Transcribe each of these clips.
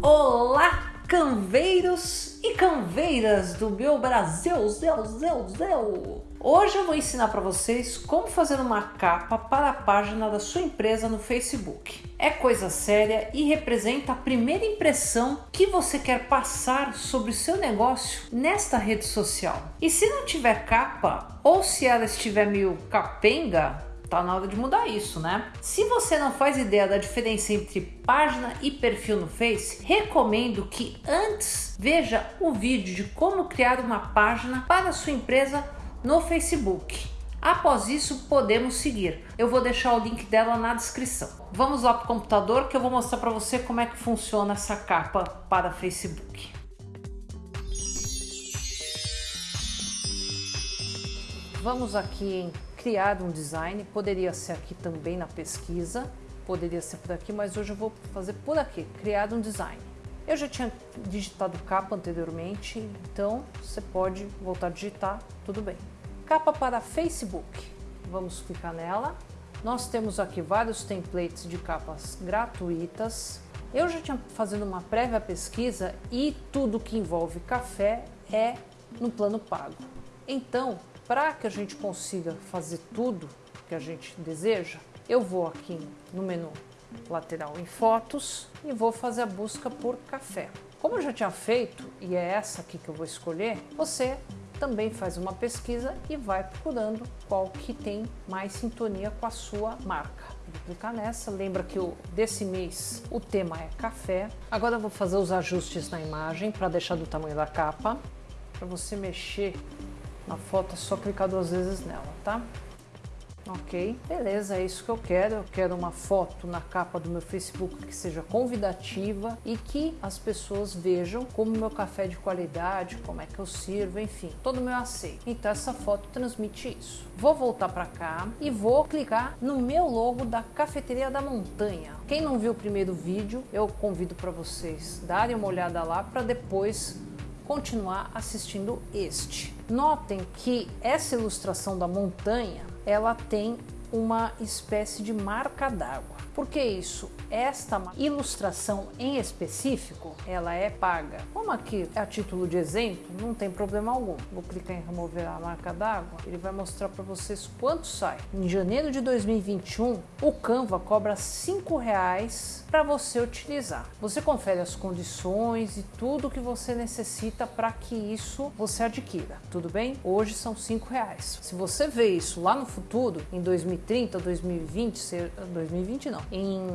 Olá, canveiros e canveiras do meu Brasil, zeu, zeu, zeu. Hoje eu vou ensinar para vocês como fazer uma capa para a página da sua empresa no Facebook. É coisa séria e representa a primeira impressão que você quer passar sobre o seu negócio nesta rede social. E se não tiver capa, ou se ela estiver meio capenga, Tá na hora de mudar isso, né? Se você não faz ideia da diferença entre página e perfil no Face, recomendo que antes veja o vídeo de como criar uma página para sua empresa no Facebook. Após isso, podemos seguir. Eu vou deixar o link dela na descrição. Vamos lá para o computador que eu vou mostrar para você como é que funciona essa capa para Facebook. Vamos aqui em criar um design, poderia ser aqui também na pesquisa, poderia ser por aqui, mas hoje eu vou fazer por aqui, criar um design. Eu já tinha digitado capa anteriormente, então você pode voltar a digitar, tudo bem. Capa para Facebook, vamos clicar nela. Nós temos aqui vários templates de capas gratuitas. Eu já tinha fazendo uma prévia pesquisa e tudo que envolve café é no plano pago. Então, para que a gente consiga fazer tudo que a gente deseja, eu vou aqui no menu lateral em fotos e vou fazer a busca por café. Como eu já tinha feito, e é essa aqui que eu vou escolher, você também faz uma pesquisa e vai procurando qual que tem mais sintonia com a sua marca. Vou clicar nessa, lembra que o, desse mês o tema é café. Agora eu vou fazer os ajustes na imagem para deixar do tamanho da capa, para você mexer a foto é só clicar duas vezes nela, tá? Ok, beleza, é isso que eu quero. Eu quero uma foto na capa do meu Facebook que seja convidativa e que as pessoas vejam como meu café é de qualidade, como é que eu sirvo, enfim, todo o meu aceito. Então essa foto transmite isso. Vou voltar para cá e vou clicar no meu logo da Cafeteria da Montanha. Quem não viu o primeiro vídeo, eu convido para vocês darem uma olhada lá para depois continuar assistindo este. Notem que essa ilustração da montanha, ela tem uma espécie de marca d'água. Por que isso? Esta ilustração em específico, ela é paga. Como aqui a título de exemplo, não tem problema algum. Vou clicar em remover a marca d'água, ele vai mostrar para vocês quanto sai. Em janeiro de 2021, o Canva cobra R$ reais para você utilizar. Você confere as condições e tudo que você necessita para que isso você adquira, tudo bem? Hoje são R$ reais. Se você vê isso lá no futuro, em 2030, 2020, 2020 não, em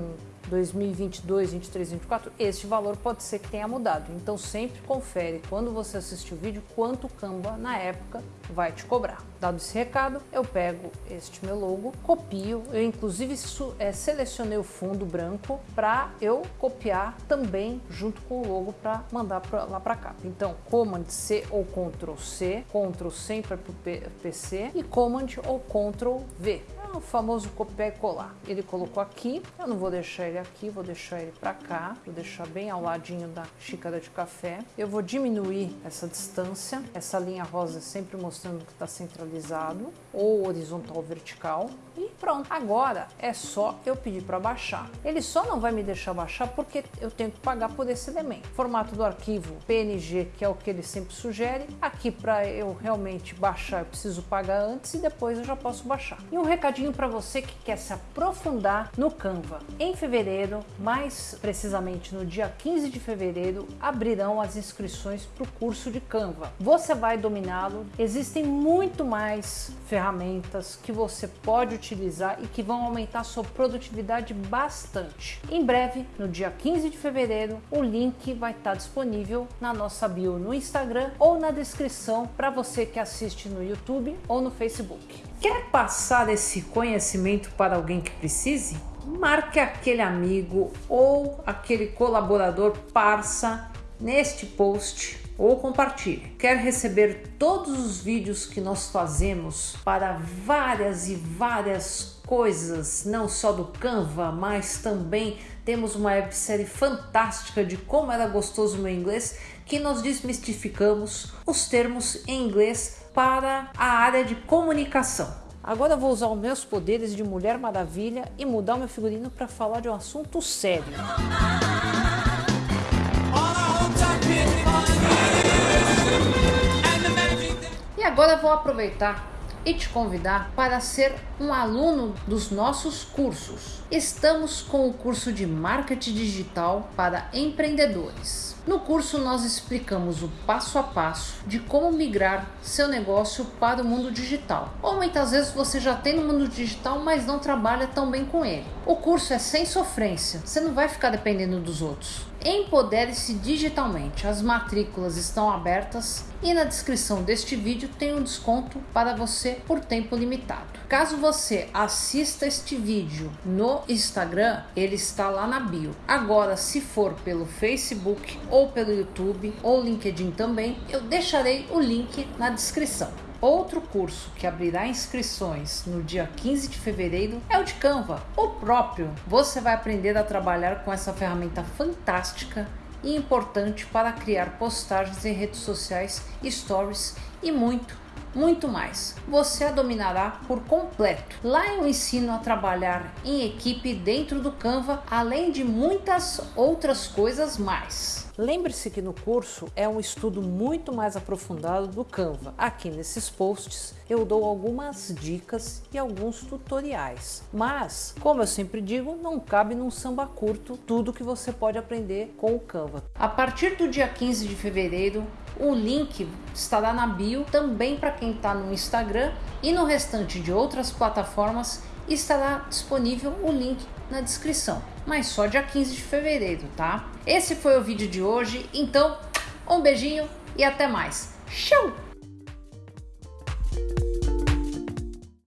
2022, 23, 24, este valor pode ser que tenha mudado. Então sempre confere quando você assistir o vídeo quanto o Canva na época vai te cobrar. Dado esse recado, eu pego este meu logo, copio, eu inclusive é, selecionei o fundo branco para eu copiar também junto com o logo para mandar pra, lá para cá. Então Command C ou Ctrl C, Ctrl sempre para o PC e Command ou Ctrl V o famoso copiar e colar. Ele colocou aqui, eu não vou deixar ele aqui, vou deixar ele para cá, vou deixar bem ao ladinho da xícara de café. Eu vou diminuir essa distância, essa linha rosa sempre mostrando que está centralizado, ou horizontal ou vertical, e pronto. Agora é só eu pedir para baixar. Ele só não vai me deixar baixar porque eu tenho que pagar por esse elemento. Formato do arquivo PNG, que é o que ele sempre sugere. Aqui para eu realmente baixar, eu preciso pagar antes e depois eu já posso baixar. E um recadinho recadinho para você que quer se aprofundar no Canva. Em fevereiro, mais precisamente no dia 15 de fevereiro, abrirão as inscrições para o curso de Canva. Você vai dominá-lo. Existem muito mais ferramentas que você pode utilizar e que vão aumentar sua produtividade bastante. Em breve, no dia 15 de fevereiro, o link vai estar disponível na nossa bio no Instagram ou na descrição para você que assiste no YouTube ou no Facebook. Quer passar esse conhecimento para alguém que precise? Marque aquele amigo ou aquele colaborador parça neste post ou compartilhe. Quer receber todos os vídeos que nós fazemos para várias e várias coisas, não só do Canva, mas também temos uma websérie fantástica de como era gostoso o meu inglês, que nós desmistificamos os termos em inglês para a área de comunicação. Agora vou usar os meus poderes de Mulher Maravilha e mudar o meu figurino para falar de um assunto sério. E agora vou aproveitar e te convidar para ser um aluno dos nossos cursos. Estamos com o curso de Marketing Digital para empreendedores. No curso, nós explicamos o passo a passo de como migrar seu negócio para o mundo digital. Ou muitas vezes você já tem no mundo digital, mas não trabalha tão bem com ele. O curso é sem sofrência, você não vai ficar dependendo dos outros. Empodere-se digitalmente. As matrículas estão abertas e na descrição deste vídeo tem um desconto para você por tempo limitado. Caso você assista este vídeo no Instagram, ele está lá na bio. Agora, se for pelo Facebook ou pelo YouTube ou LinkedIn também, eu deixarei o link na descrição. Outro curso que abrirá inscrições no dia 15 de fevereiro é o de Canva, o próprio. Você vai aprender a trabalhar com essa ferramenta fantástica e importante para criar postagens em redes sociais, stories e muito, muito mais. Você a dominará por completo. Lá eu ensino a trabalhar em equipe dentro do Canva, além de muitas outras coisas mais. Lembre-se que no curso é um estudo muito mais aprofundado do Canva. Aqui nesses posts eu dou algumas dicas e alguns tutoriais. Mas, como eu sempre digo, não cabe num samba curto tudo que você pode aprender com o Canva. A partir do dia 15 de fevereiro, o link estará na bio também para quem está no Instagram e no restante de outras plataformas estará disponível o link na descrição, mas só dia 15 de fevereiro, tá? Esse foi o vídeo de hoje, então um beijinho e até mais. Tchau!